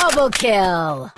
Double kill!